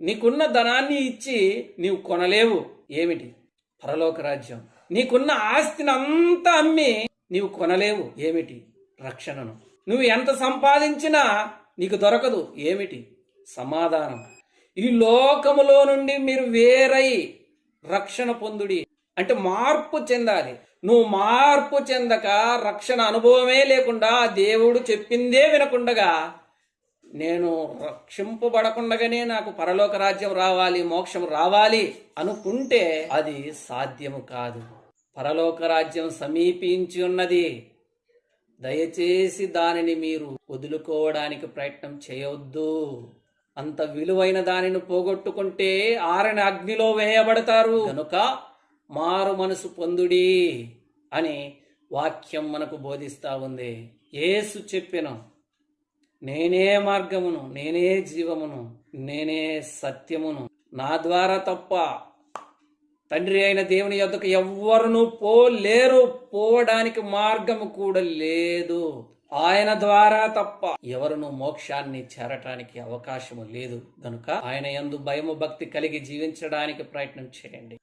నీకున్న ధనాన్ని ఇచ్చి నీవు కొనలేవు. ఏమిటి? పరలోక రాజ్యం. నీకున్న ఆస్తిని అంతా అమ్మి నీవు కొనలేవు. ఏమిటి? రక్షణను. నువ్వు ఎంత సంపాదించినా నీకు దొరకదు. ఏమిటి? సమాధానం. ఈ లోకములో నుండి మీరు వేరై రక్షణ పొందుడి. అంటే మార్పు చెందాలి. నువ్వు మార్పు చెందక రక్షణ అనుభవమే లేకుండా దేవుడు చెప్పిందే వినకుండగా నేను రక్షింపబడకుండగానే నాకు పరలోక రాజ్యం రావాలి మోక్షం రావాలి అనుకుంటే అది సాధ్యము కాదు. పరలోక రాజ్యం సమీపించి ఉన్నది. దయచేసి దానిని మీరు వదులుకోవడానికి ప్రయత్నం చేయవద్దు. అంత విలువైన దానిని పోగొట్టుకుంటే ఆరని అగ్నిలో వేయబడతారు. కనుక మారు మనసు పొందుడి అని వాక్యం మనకు బోధిస్తా ఉంది. ఏసు చెప్పిన నేనే మార్గమును నేనే జీవమును నేనే సత్యమును. నా ద్వారా తప్ప తండ్రి అయిన దేవుని యొద్దకు ఎవ్వరును పోలేరు పోవడానికి మార్గము కూడా లేదు. ఆయన ద్వారా తప్ప ఎవరును మోక్షాన్ని చేరటానికి అవకాశము లేదు. గనుక ఆయన ఎందు భయము భక్తి కలిగి జీవించడానికి ప్రయత్నం చేయండి.